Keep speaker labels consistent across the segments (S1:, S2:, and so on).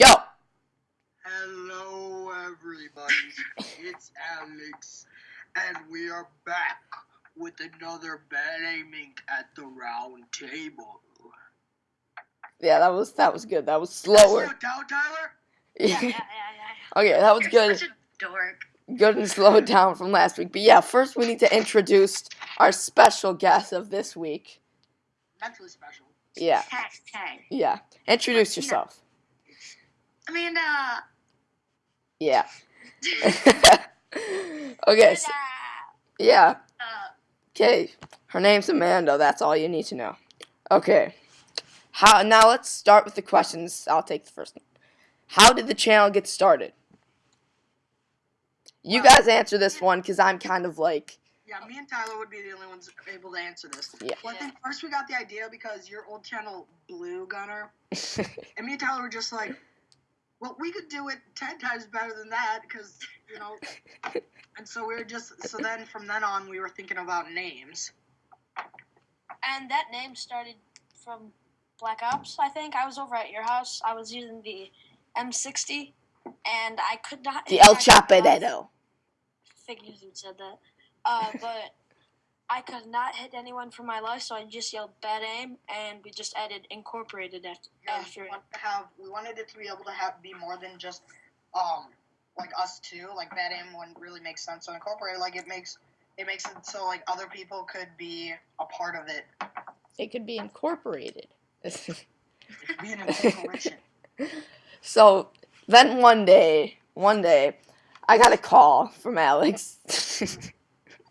S1: Go.
S2: Hello, everybody. It's Alex, and we are back with another bad aiming at the round table.
S1: Yeah, that was that was good. That was slower.
S2: Slow
S1: slower.
S2: down, Tyler.
S3: Yeah, yeah, yeah, yeah.
S1: okay, that was
S3: You're
S1: good.
S3: such a dork.
S1: Good and slowed down from last week. But yeah, first we need to introduce our special guest of this week.
S2: Mentally special.
S1: Yeah,
S3: Hashtag.
S1: yeah. Introduce yourself.
S3: Amanda.
S1: Yeah. okay. So, yeah.
S3: Uh,
S1: Okay. Her name's Amanda. That's all you need to know. Okay. How now? Let's start with the questions. I'll take the first one. How did the channel get started? You guys answer this one because I'm kind of like,
S2: Yeah, me and Tyler would be the only ones able to answer this.
S1: Yeah.
S2: Well, I think first we got the idea because your old channel blew Gunner, and me and Tyler were just like, well, we could do it ten times better than that because you know. And so we were just so then from then on we were thinking about names.
S4: And that name started from Black Ops, I think. I was over at your house. I was using the M60, and I could not.
S1: the El
S4: my gun off.
S1: Chapadero.
S4: Figures you said that. Uh, but I could not hit anyone for my life, so I just yelled bad aim, and we just added incorporated after,
S2: Yeah,
S4: after
S2: we wanted to have we wanted it to be able to have be more than just um like us two. Like Bad Aim wouldn't really make sense. So incorporate like it makes it makes it so like other people could be a part of it.
S1: It could be incorporated.
S2: Be an incorporation.
S1: so then one day, one day, I got a call from Alex.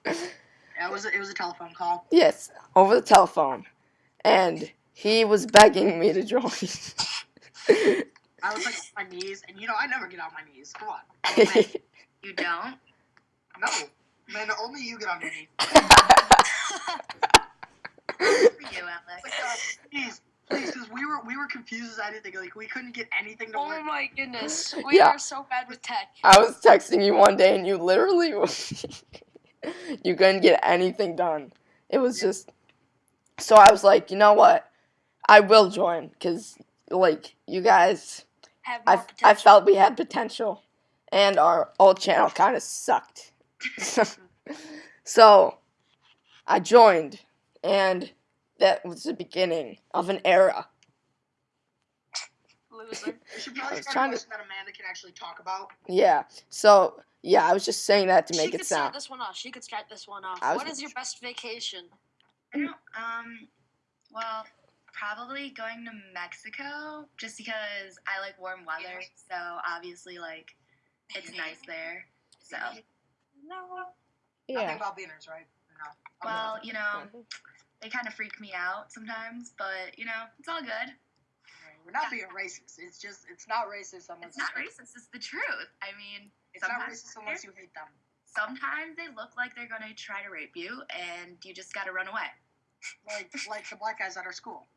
S2: Yeah, it was a, it was a telephone call.
S1: yes, over the telephone, and he was begging me to join.
S2: I was like on my knees, and you know I never get on my knees. Come on.
S3: you don't?
S2: No, man, only you get on your knees.
S3: For you, Alex.
S2: Like, uh, please, please, because we were we were confused as anything. Like we couldn't get anything to work.
S4: Oh my goodness. We
S1: Yeah.
S4: are so bad with tech.
S1: I was texting you one day and you literally you couldn't get anything done. It was just so I was like, you know what? I will join because like you guys,
S4: Have
S1: I I felt we had potential, and our old channel kind of sucked. so I joined, and that was the beginning of an era.
S4: Loser.
S2: We should probably start
S1: trying
S2: a
S1: to-
S2: that Amanda can actually talk about.
S1: Yeah. So yeah, I was just saying that to
S4: she
S1: make
S4: could
S1: it
S4: start
S1: sound.
S4: this one off. She could start this one off. What is your best vacation?
S3: Um, well, probably going to Mexico just because I like warm weather. So obviously, like, it's nice there. So,
S4: No. Yeah.
S2: Nothing about beaners, right? No.
S3: Well, you know, they kind of freak me out sometimes, but you know, it's all good.
S2: We're not being racist. It's just it's not racist unless
S3: It's not racist. It's the truth. I mean,
S2: It's not
S3: sometimes
S2: racist unless you hate them.
S3: sometimes they look like they're gonna try to rape you, and you just gotta run away.
S2: Like like the black guys at our school.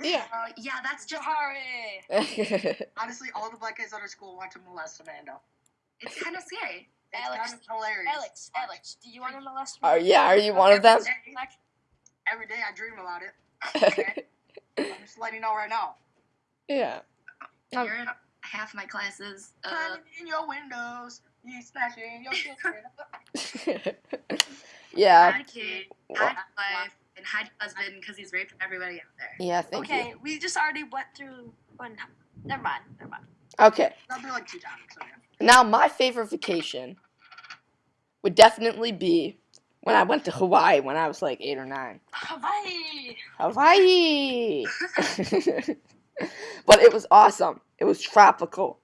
S1: Yeah.
S3: Uh, yeah, that's just
S4: Sorry.
S2: Honestly, all the black guys at our school want to molest Amanda.
S3: it's kind of scary.
S2: It's
S4: Alex,
S2: kind of hilarious.
S4: Alex, Alex, do you want to molest me?
S1: Are yeah? Are you one of them?
S2: Every day I dream about it. I'm just letting you know right now.
S1: Yeah. Um,
S3: You're in half my classes. Uh,
S2: Climbing in your windows, you snatching your children.
S1: yeah.
S3: hide kid, hide wife, and hide husband because he's raping everybody out there.
S1: Yeah. Thank
S4: okay, we just already went through one. Never mind. Never mind.
S1: Okay.
S2: Like times. So yeah.
S1: Now my favorite vacation would definitely be when I went to Hawaii when I was like eight or nine.
S4: Hawaii.
S1: Hawaii. but it was awesome. It was tropical,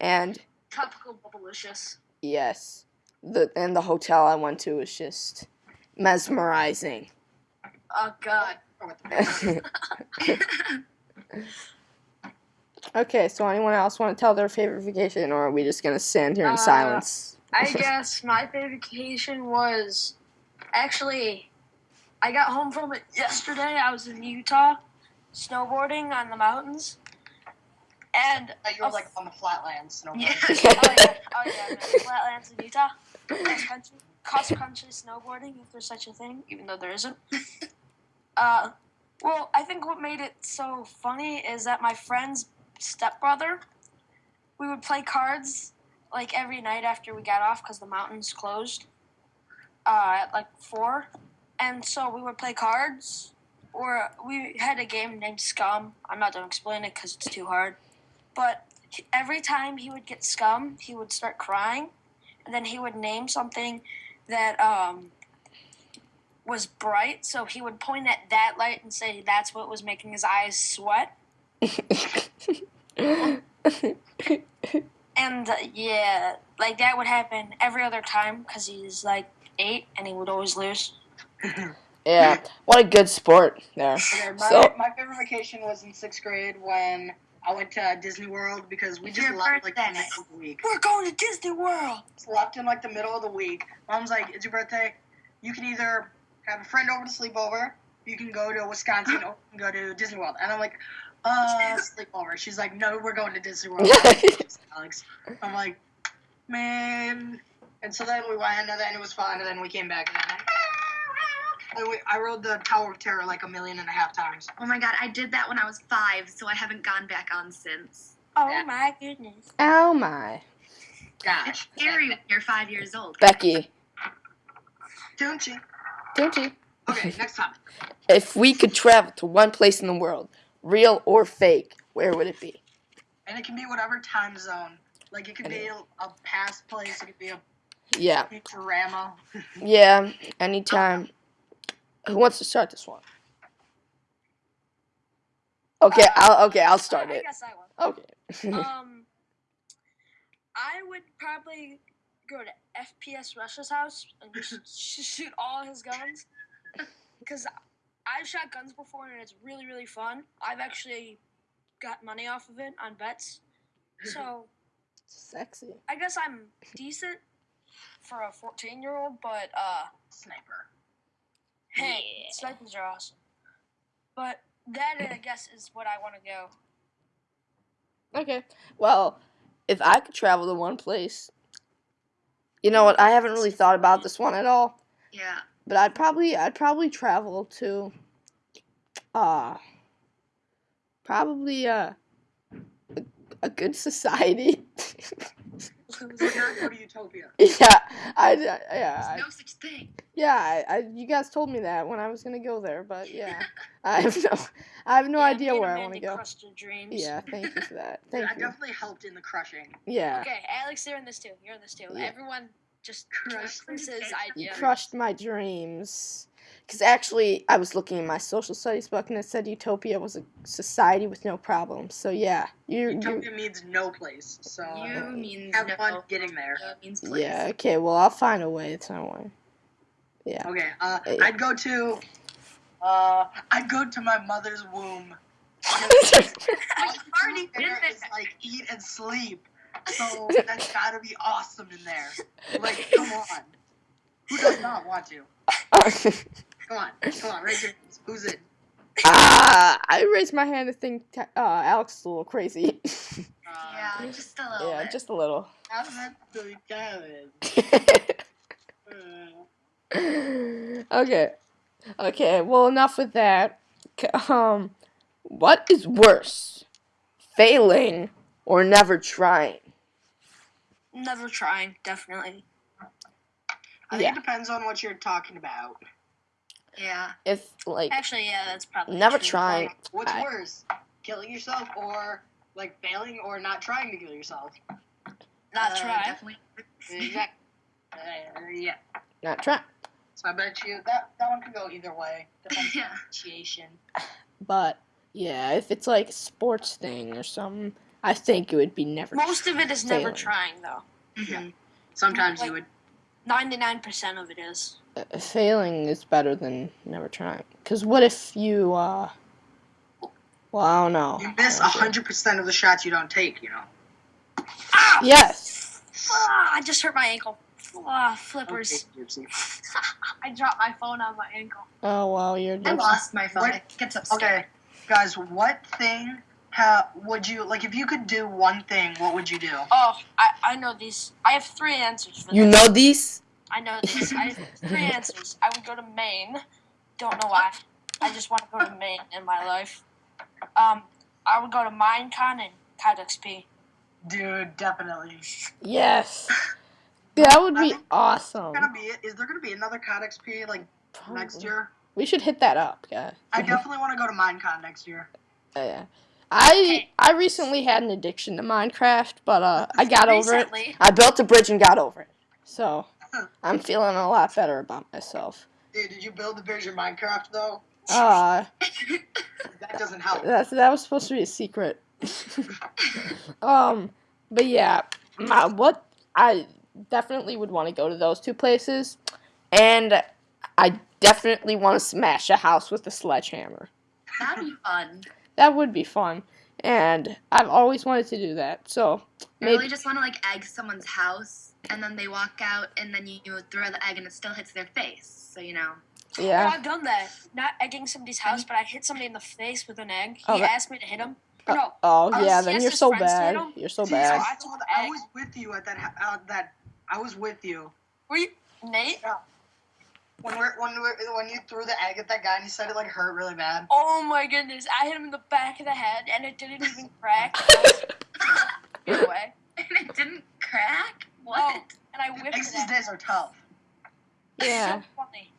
S1: and
S4: Tropical bubblicious.
S1: yes, the and the hotel I went to was just mesmerizing.
S4: Oh God.
S2: Or with the
S1: okay, so anyone else want to tell their favorite vacation, or are we just gonna stand here in
S4: Uh,
S1: silence?
S4: I guess my favorite vacation was actually I got home from it yesterday. I was in Utah snowboarding on the mountains. And
S2: Like you were like on the flatlands. No
S3: Yeah.
S4: oh yeah, oh yeah, flatlands in Utah. Cross country, cross country snowboarding, if there's such a thing, even though there isn't. Uh, well, I think what made it so funny is that my friend's stepbrother we would play cards like every night after we got off because the mountains closed uh, at like four, and so we would play cards. Or we had a game named Scum. I'm not gonna explain it because it's too hard. But every time he would get Scum, he would start crying, and then he would name something that um, was bright. So he would point at that light and say that's what was making his eyes sweat. And uh, yeah, like that would happen every other time because he's like eight and he would always lose.
S1: yeah, what a good sport there.
S2: Okay, my,
S1: So-
S2: my favorite vacation was in sixth grade when I went to Disney World because we just
S3: your
S2: left like the
S3: birthday.
S2: middle of the week.
S4: We're going to Disney World.
S2: Just left in like the middle of the week. Mom's like, "It's your birthday. You can either have a friend over to sleep over, you can go to Wisconsin, or you can go to Disney World." And I'm like, "Uh, sleepover." She's like, "No, we're going to Disney World." Alex. I'm like, man. And so then we went, and then it was fun, and then we came back, and then and we, I rode the Tower of Terror like a million and a half times.
S3: Oh my god, I did that when I was five, so I haven't gone back on since.
S4: Oh
S2: Yeah.
S4: my goodness.
S1: oh my.
S3: It's
S2: Gosh.
S3: scary when you're five years old.
S1: Becky,
S2: Don't you?
S1: don't you?
S2: Okay, next topic.
S1: If we could travel to one place in the world, real or fake, where would it be?
S2: And it can be whatever time zone. Like it could be a, a past place, it could be a
S1: Yeah,
S2: Futurama.
S1: yeah, anytime. Who wants to start this one? Okay, I'll okay, I'll start
S4: I
S1: it.
S4: guess I will.
S1: Okay.
S4: um, I would probably go to FPS Rush's house and just shoot all his guns. Because I've shot guns before and it's really, really fun. I've actually got money off of it on bets. So
S1: Sexy.
S4: I guess I'm decent for a 14 year old, but uh,
S2: Sniper.
S4: Hey, snipers are awesome. But that, I guess, is what I want to go.
S1: Okay. Well, if I could travel to one place, you know what? I haven't really thought about this one at all.
S3: Yeah.
S1: but I'd probably I'd probably travel to uh probably uh a, a good society.
S2: So not go to Utopia.
S1: yeah, I yeah
S3: There's
S1: I,
S3: no such thing.
S1: yeah I, I you guys told me that when I was gonna go there, but yeah, I have no I have no
S4: Yeah,
S1: idea where I want to go.
S4: crushed your dreams.
S1: Yeah, thank you for that.
S2: I
S1: Thank you.
S2: definitely helped in the crushing.
S1: Yeah,
S4: Okay, Alex, you're in this too. You're in this too.
S1: Yeah.
S4: Everyone just
S2: Crushed
S4: Chris's
S1: you crushed my dreams. Because actually, I was looking in my social studies book and it said Utopia was a society with no problems. So yeah, you you
S2: Utopia means no place. So
S3: You means
S2: have
S3: no.
S2: fun getting there.
S3: Means place.
S1: Yeah, okay, well, I'll find a way. It's no way. Yeah.
S2: Okay, uh,
S1: Hey.
S2: I'd go to, uh, I'd go to my mother's womb. All
S3: you've already
S2: do
S3: been
S2: there
S3: there.
S2: is, like eat and sleep. So that's gotta be awesome in there. Like, come on. Who does not want to? Come on, come on, raise your hands. Who's in?
S1: ah, I raised my hand to think uh, Alex is a little crazy.
S2: Uh,
S3: Yeah, just a little
S1: yeah,
S3: bit.
S1: just a little.
S2: I'm not doing Kevin. Uh,
S1: okay. Okay, well, enough with that. Um, what is worse? Failing or never trying?
S4: Never trying, definitely.
S2: I think it depends on what you're talking about.
S3: Yeah.
S1: If, like,
S4: Actually, yeah, that's probably
S1: never
S4: true.
S1: trying.
S2: Like, what's
S1: I-
S2: worse? Killing yourself or like failing or not trying to kill yourself?
S4: Not
S2: Uh,
S4: try.
S3: Definitely.
S2: Exactly. Uh, yeah.
S1: not trying.
S2: So I bet you that that one could go either way. Depends on
S3: Yeah.
S2: the situation.
S1: But, yeah, if it's like a sports thing or something, I think it would be never
S4: Most of it is never trying, though.
S3: Mhm.
S2: Sometimes
S4: Like-
S2: you would.
S4: Ninety-nine percent of it is.
S1: uh, failing is better than never trying. Because what if you, uh, well, I don't know.
S2: You miss
S1: I
S2: hundred percent of the shots you don't take. You know.
S1: Yes.
S4: Ah, I just hurt my ankle. Ah, flippers.
S2: Okay,
S4: I dropped my phone on my ankle.
S1: Oh, wow, you're
S3: I lost my phone.
S2: What-
S3: It gets upset.
S2: Okay, guys, what thing ha, would you like if you could do one thing? What would you do?
S4: Oh, I, I know these. I have three answers for
S1: You
S4: this.
S1: know these?
S4: I know these. I have three answers. I would go to Maine. Don't know why. I just want to go to Maine in my life. Um, I would go to Minecon and COD XP.
S2: Dude, definitely.
S1: Yes. That would
S2: I
S1: be
S2: think
S1: awesome.
S2: Gonna be is there gonna be another COD XP like next year?
S1: We should hit that up, guys.
S2: I definitely want to go to Minecon next year.
S1: Yeah. I I recently had an addiction to Minecraft, but uh, I got over it. I built a bridge and got over it. So I'm feeling a lot better about myself.
S2: Dude, did you build the bridge in Minecraft though?
S1: Uh,
S2: That doesn't help.
S1: that's that was supposed to be a secret. um, but yeah, my, what I definitely would want to go to those two places, and I definitely want to smash a house with a sledgehammer.
S3: That'd be fun.
S1: That would be fun, and I've always wanted to do that. So
S3: I
S1: maybe
S3: really just want to like egg someone's house, and then they walk out, and then you, you throw the egg, and it still hits their face. So you know.
S4: Oh,
S1: yeah.
S4: I've done that. Not egging somebody's house, but I hit somebody in the face with an egg. He
S1: Oh, that-
S4: asked me to hit him. no,
S1: Oh
S4: was-
S1: yeah, then you're so
S4: friends to hit
S1: bad. You're so
S2: See,
S1: bad.
S2: I,
S4: I
S2: told- I was with you at that. ha- Uh, that I was with you
S4: were you Nate?
S2: When we're when we're, when you threw the egg at that guy and he said it like hurt really bad.
S4: Oh my goodness! I hit him in the back of the head, and it didn't even crack. Get away!
S3: And it didn't crack. What?
S4: Oh. And I whipped
S2: Eggs
S4: it.
S2: these days are tough.
S1: Yeah.
S4: So funny.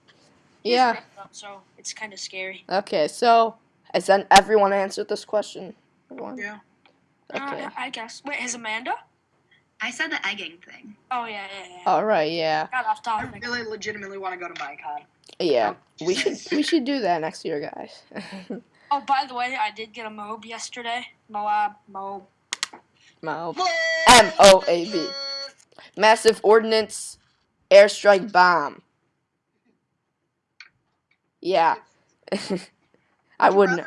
S1: Yeah.
S4: up, so it's kind of scary.
S1: Okay, so has then everyone answered this question? Everyone?
S2: Yeah.
S1: Okay.
S4: Uh, I guess. Wait, has Amanda?
S3: I said the egging thing.
S4: Oh yeah, yeah, yeah.
S1: All right. Yeah.
S4: Got off topic.
S2: I really legitimately want to go to Minecon.
S1: Yeah. We should we should do that next year, guys.
S4: Oh, by the way, I did get a Moab yesterday. Moab, Moab.
S1: Moab. M O A B. Massive ordnance airstrike bomb. Yeah. I wouldn't.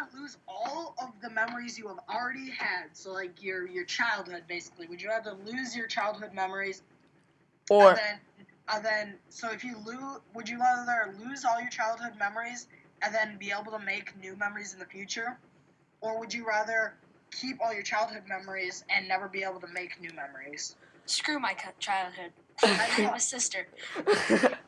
S2: Rather lose all of the memories you have already had, so like your your childhood, basically. Would you rather lose your childhood memories,
S1: Or
S2: and then, and then so if you lose, would you rather lose all your childhood memories and then be able to make new memories in the future, or would you rather keep all your childhood memories and never be able to make new memories?
S4: Screw my childhood. I have a sister.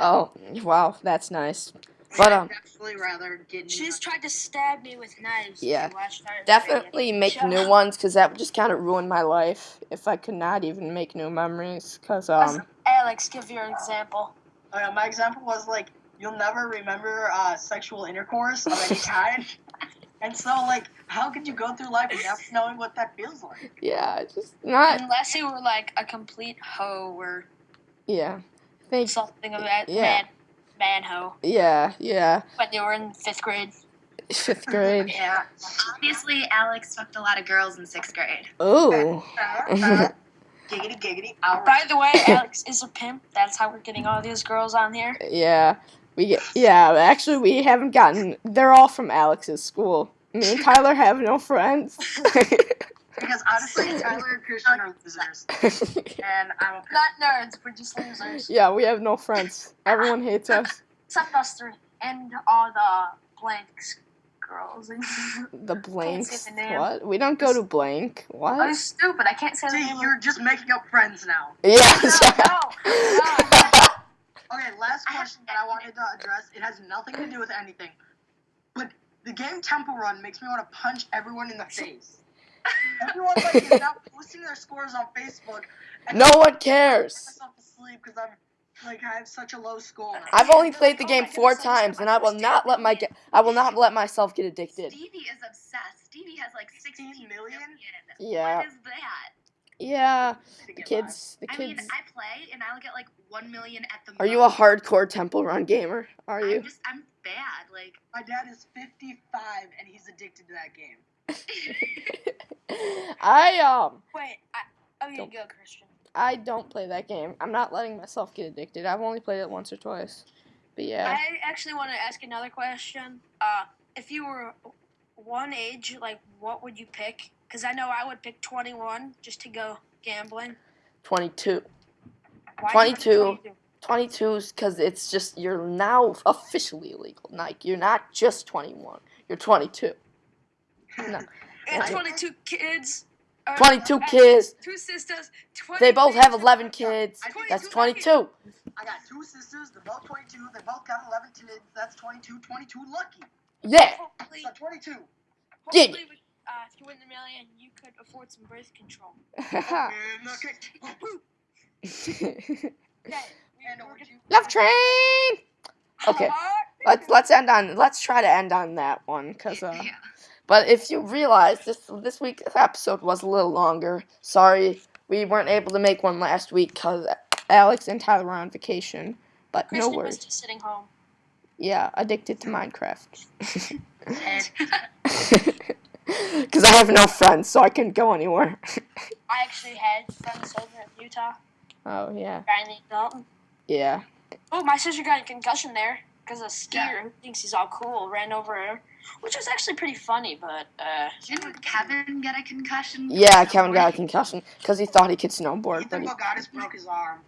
S1: oh wow, that's nice. But um,
S2: I'd definitely rather get. New
S4: She's tried to stab me with knives.
S1: Yeah.
S4: If you
S1: definitely make
S4: Shut
S1: new
S4: up.
S1: ones because that would just kind of ruin my life if I could not even make new memories. Cause um,
S4: Alex, give your example.
S2: Uh, my example was like you'll never remember uh, sexual intercourse of any kind, and so like how could you go through life without knowing what that feels like?
S1: yeah, it's just not.
S4: Unless you were like a complete hoe or
S1: Yeah. Thanks.
S4: something of that
S1: Yeah.
S4: man, man hoe.
S1: Yeah, yeah.
S4: When they were in fifth grade.
S1: Fifth grade.
S2: Yeah.
S3: Obviously, Alex fucked a lot of girls in sixth grade.
S1: Ooh.
S2: Uh, giggity giggity. All
S4: By the way, Alex is a pimp. That's how we're getting all these girls on here.
S1: Yeah. We get. Yeah. Actually, we haven't gotten. They're all from Alex's school. Me and Tyler have no friends.
S2: Because honestly, Tyler and Christian are losers, and I'm a
S4: Not nerds, we're just losers.
S1: yeah, we have no friends. Everyone hates us.
S4: Except us three. And all the blanks girls.
S1: The blanks.
S4: say the name.
S1: What? We don't go to blank. What?
S4: Oh, I'm
S1: What?
S4: stupid. I can't say the name.
S2: you're just making up friends now.
S1: Yes.
S2: Okay, last question that I wanted to address. It has nothing to do with anything, but the game Temple Run makes me want to punch everyone in the face. Everyone like is now posting their scores on Facebook. And
S1: no one cares.
S2: myself because I'm like I have such a low score.
S1: I've only played the
S4: Oh
S1: game
S4: my
S1: four times, and I will not let my ge- I will not let myself get addicted.
S3: Stevie is obsessed. Stevie has like 16
S2: million?
S3: million.
S1: Yeah.
S3: What is that?
S1: Yeah. The kids. The
S3: I mean,
S1: kids.
S3: I play and I'll get like 1 million at the
S1: Are you a hardcore Temple Run gamer? Are you?
S3: I'm just, I'm bad. Like,
S2: My dad is 55 and he's addicted to that game.
S1: I um
S4: Wait, I, oh, you
S1: Don't-
S4: go, Christian.
S1: I don't play that game. I'm not letting myself get addicted. I've only played it once or twice. But yeah.
S4: I actually want to ask another question. Uh, if you were one age, like, what would you pick? Because I know I would pick 21 just to go gambling.
S1: 22.
S4: Why
S1: 22. 22 is because it's just, you're now officially illegal. Like, you're not just 21. You're 22. No.
S4: And
S1: Right.
S4: 22 kids. uh,
S1: 22
S4: uh,
S1: kids.
S4: Two sisters.
S1: They both have 11 kids.
S2: I think
S1: That's
S4: 22
S1: 22.
S2: I got two sisters, they're both 22, they both got 11 kids, that's 22, 22 lucky.
S1: Yeah.
S4: Hopefully,
S2: So 22.
S1: Yeah.
S4: hopefully, we, uh, if you win the million, you could afford some birth control.
S2: And okay.
S4: Okay. we-
S2: And
S4: we're
S2: over to
S4: gonna-
S2: you.
S1: Love train. Okay. Let's let's end on let's try to end on that one because uh.
S3: Yeah.
S1: But if you realize this this week's episode was a little longer, sorry we weren't able to make one last week because Alex and Tyler were on vacation. But no
S4: Kristen was
S1: worries.
S4: just sitting home.
S1: Yeah, addicted to Minecraft. Because I have no friends, so I couldn't go anywhere.
S4: I actually had friends over in Utah,
S1: oh yeah,
S4: guy Dalton.
S1: Yeah.
S4: Oh, my sister got a concussion there because a skier
S2: Yeah.
S4: who thinks he's all cool ran over her, which was actually pretty funny. But uh,
S3: Didn't Kevin get a concussion?
S1: Yeah, Kevin got a concussion because he thought he could snowboard, but
S2: Ethan
S1: he,
S2: Bogatis broke his arm.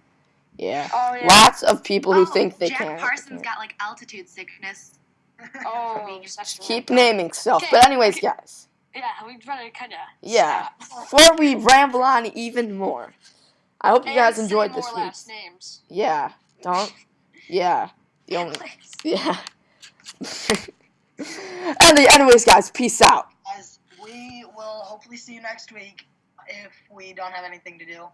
S1: yeah.
S4: oh yeah,
S1: Lots of people who
S3: Oh,
S1: think they
S3: Jack
S1: can.
S3: Parsons got like altitude sickness.
S4: oh, such a-
S1: Keep naming stuff.
S4: Okay,
S1: But anyways, guys.
S4: Yeah, we'd better kind of
S1: Yeah. Before we ramble on even more, I hope you guys enjoyed this
S4: more
S1: week.
S4: last names.
S1: Yeah. Don't. Yeah. The only. Yeah. and anyways, guys, peace out.
S2: Guys, we will hopefully see you next week if we don't have anything to do.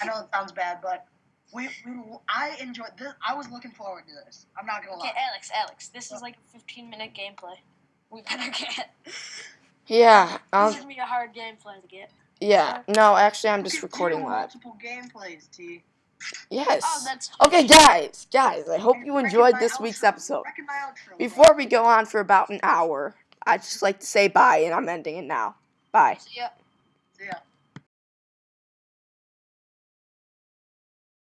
S2: I know it sounds bad, but we, we I enjoyed this. I was looking forward to this. I'm not gonna lie. Okay.
S4: Alex, Alex, this is like a 15 minute gameplay. We better get.
S1: Yeah. Um.
S4: this is gonna be a hard gameplay to get.
S1: Yeah. No, actually, I'm just recording live.
S2: Multiple gameplays, T.
S1: Oh, yes.
S4: Oh, that's
S1: Okay, guys, guys, I hope you enjoyed this week's episode.
S2: Outro.
S1: Before we go on for about an hour, I'd just like to say bye, and I'm ending it now. Bye.
S4: See ya.
S2: Yeah.